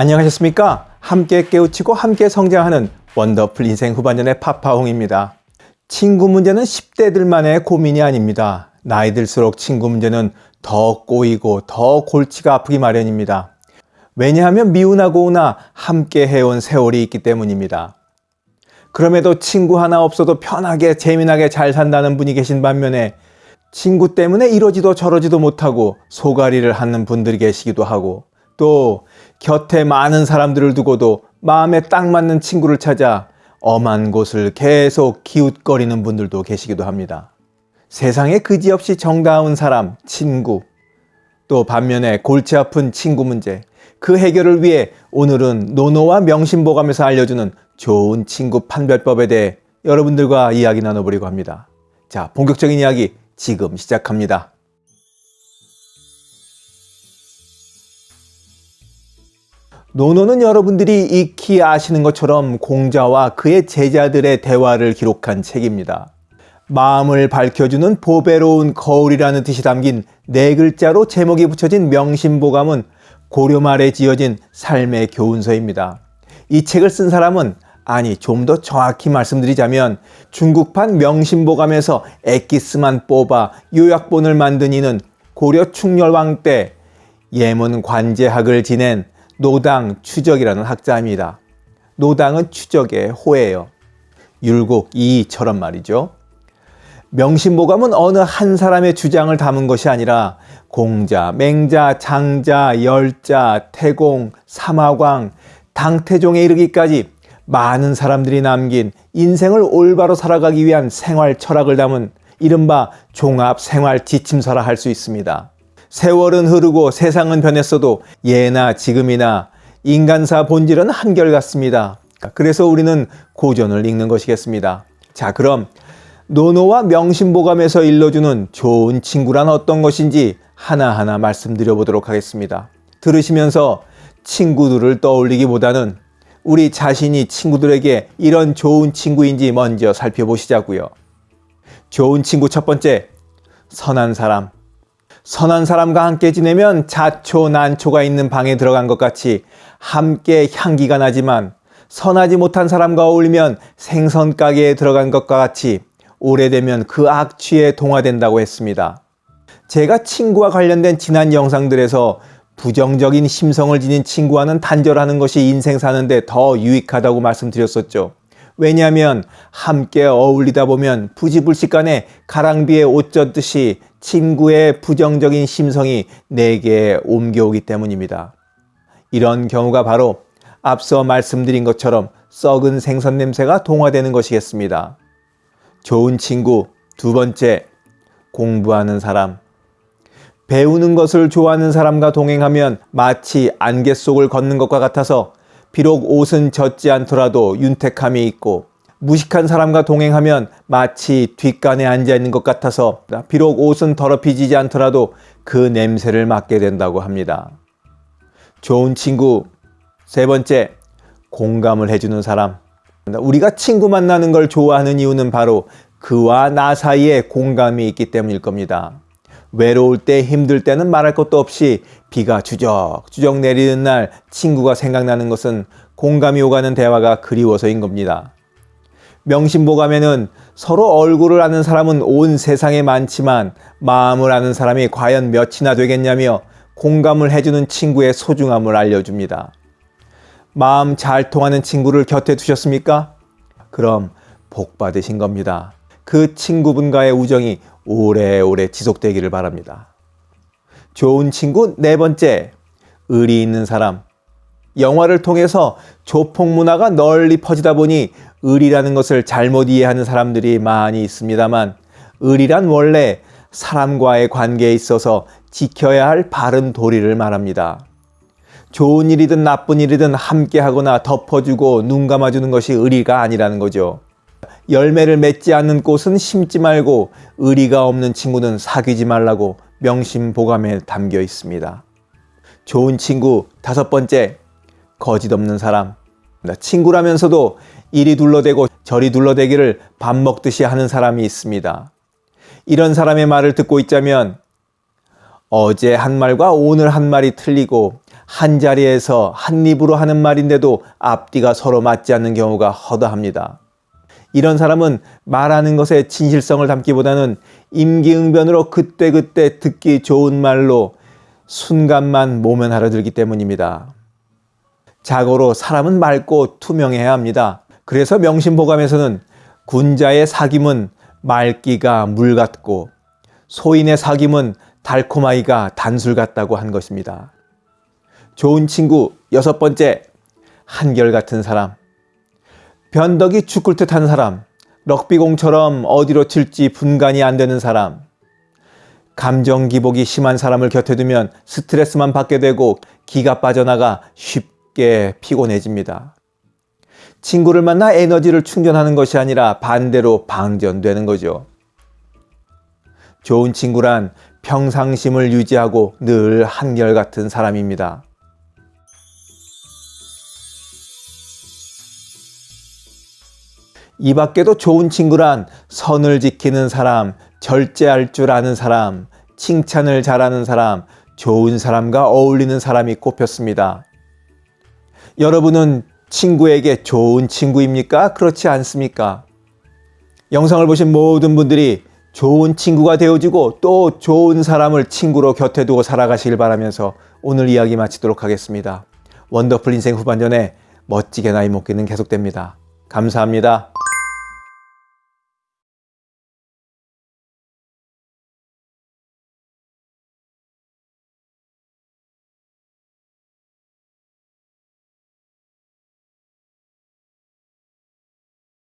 안녕하셨습니까? 함께 깨우치고 함께 성장하는 원더풀 인생 후반전의 파파홍입니다. 친구 문제는 10대들만의 고민이 아닙니다. 나이 들수록 친구 문제는 더 꼬이고 더 골치가 아프기 마련입니다. 왜냐하면 미우나 고우나 함께 해온 세월이 있기 때문입니다. 그럼에도 친구 하나 없어도 편하게 재미나게 잘 산다는 분이 계신 반면에 친구 때문에 이러지도 저러지도 못하고 소가리를 하는 분들이 계시기도 하고 또 곁에 많은 사람들을 두고도 마음에 딱 맞는 친구를 찾아 엄한 곳을 계속 기웃거리는 분들도 계시기도 합니다. 세상에 그지없이 정다운 사람, 친구, 또 반면에 골치 아픈 친구 문제, 그 해결을 위해 오늘은 노노와 명심보감에서 알려주는 좋은 친구 판별법에 대해 여러분들과 이야기 나눠보려고 합니다. 자, 본격적인 이야기 지금 시작합니다. 노노는 여러분들이 익히 아시는 것처럼 공자와 그의 제자들의 대화를 기록한 책입니다. 마음을 밝혀주는 보배로운 거울이라는 뜻이 담긴 네 글자로 제목이 붙여진 명심보감은 고려 말에 지어진 삶의 교훈서입니다. 이 책을 쓴 사람은 아니 좀 더 정확히 말씀드리자면 중국판 명심보감에서 엑기스만 뽑아 요약본을 만든 이는 고려 충렬왕 때 예문 관제학을 지낸 노당 추적이라는 학자입니다. 노당은 추적의 호예요. 율곡 이처럼 말이죠. 명심보감은 어느 한 사람의 주장을 담은 것이 아니라 공자, 맹자, 장자, 열자, 태공, 삼화광, 당태종에 이르기까지 많은 사람들이 남긴 인생을 올바로 살아가기 위한 생활 철학을 담은 이른바 종합 생활 지침서라 할 수 있습니다. 세월은 흐르고 세상은 변했어도 예나 지금이나 인간사 본질은 한결같습니다. 그래서 우리는 고전을 읽는 것이겠습니다. 자 그럼 노노와 명심보감에서 일러주는 좋은 친구란 어떤 것인지 하나하나 말씀드려 보도록 하겠습니다. 들으시면서 친구들을 떠올리기보다는 우리 자신이 친구들에게 이런 좋은 친구인지 먼저 살펴보시자고요. 좋은 친구 첫 번째, 선한 사람. 선한 사람과 함께 지내면 자초 난초가 있는 방에 들어간 것 같이 함께 향기가 나지만 선하지 못한 사람과 어울리면 생선 가게에 들어간 것과 같이 오래되면 그 악취에 동화된다고 했습니다. 제가 친구와 관련된 지난 영상들에서 부정적인 심성을 지닌 친구와는 단절하는 것이 인생 사는데 더 유익하다고 말씀드렸었죠. 왜냐하면 함께 어울리다 보면 부지불식간에 가랑비에 옷 젖듯이 친구의 부정적인 심성이 내게 옮겨오기 때문입니다. 이런 경우가 바로 앞서 말씀드린 것처럼 썩은 생선 냄새가 동화되는 것이겠습니다. 좋은 친구 두 번째 공부하는 사람 배우는 것을 좋아하는 사람과 동행하면 마치 안개 속을 걷는 것과 같아서 비록 옷은 젖지 않더라도 윤택함이 있고 무식한 사람과 동행하면 마치 뒷간에 앉아 있는 것 같아서 비록 옷은 더럽히지지 않더라도 그 냄새를 맡게 된다고 합니다. 좋은 친구 세 번째 공감을 해주는 사람 우리가 친구 만나는 걸 좋아하는 이유는 바로 그와 나 사이에 공감이 있기 때문일 겁니다. 외로울 때 힘들 때는 말할 것도 없이 비가 주적주적 내리는 날 친구가 생각나는 것은 공감이 오가는 대화가 그리워서인 겁니다. 명심보감에는 서로 얼굴을 아는 사람은 온 세상에 많지만 마음을 아는 사람이 과연 몇이나 되겠냐며 공감을 해주는 친구의 소중함을 알려줍니다. 마음 잘 통하는 친구를 곁에 두셨습니까? 그럼 복 받으신 겁니다. 그 친구분과의 우정이 오래오래 지속되기를 바랍니다. 좋은 친구 네 번째, 의리 있는 사람. 영화를 통해서 조폭 문화가 널리 퍼지다 보니 의리라는 것을 잘못 이해하는 사람들이 많이 있습니다만 의리란 원래 사람과의 관계에 있어서 지켜야 할 바른 도리를 말합니다. 좋은 일이든 나쁜 일이든 함께 하거나 덮어주고 눈 감아주는 것이 의리가 아니라는 거죠. 열매를 맺지 않는 꽃은 심지 말고 의리가 없는 친구는 사귀지 말라고 명심보감에 담겨 있습니다. 좋은 친구 다섯 번째 거짓 없는 사람 친구라면서도 이리 둘러대고 저리 둘러대기를 밥 먹듯이 하는 사람이 있습니다. 이런 사람의 말을 듣고 있자면 어제 한 말과 오늘 한 말이 틀리고 한 자리에서 한 입으로 하는 말인데도 앞뒤가 서로 맞지 않는 경우가 허다합니다. 이런 사람은 말하는 것에 진실성을 담기보다는 임기응변으로 그때그때 듣기 좋은 말로 순간만 모면하려 들기 때문입니다. 자고로 사람은 맑고 투명해야 합니다. 그래서 명심보감에서는 군자의 사귐은 맑기가 물 같고 소인의 사귐은 달콤하기가 단술 같다고 한 것입니다. 좋은 친구 여섯 번째 한결같은 사람 변덕이 죽을 듯한 사람 럭비공처럼 어디로 튈지 분간이 안 되는 사람 감정 기복이 심한 사람을 곁에 두면 스트레스만 받게 되고 기가 빠져나가 쉽게 피곤해집니다. 친구를 만나 에너지를 충전하는 것이 아니라 반대로 방전되는 거죠. 좋은 친구란 평상심을 유지하고 늘 한결같은 사람입니다. 이 밖에도 좋은 친구란 선을 지키는 사람, 절제할 줄 아는 사람, 칭찬을 잘하는 사람, 좋은 사람과 어울리는 사람이 꼽혔습니다. 여러분은 친구에게 좋은 친구입니까? 그렇지 않습니까? 영상을 보신 모든 분들이 좋은 친구가 되어주고 또 좋은 사람을 친구로 곁에 두고 살아가시길 바라면서 오늘 이야기 마치도록 하겠습니다. 원더풀 인생 후반전에 멋지게 나이 먹기는 계속됩니다. 감사합니다.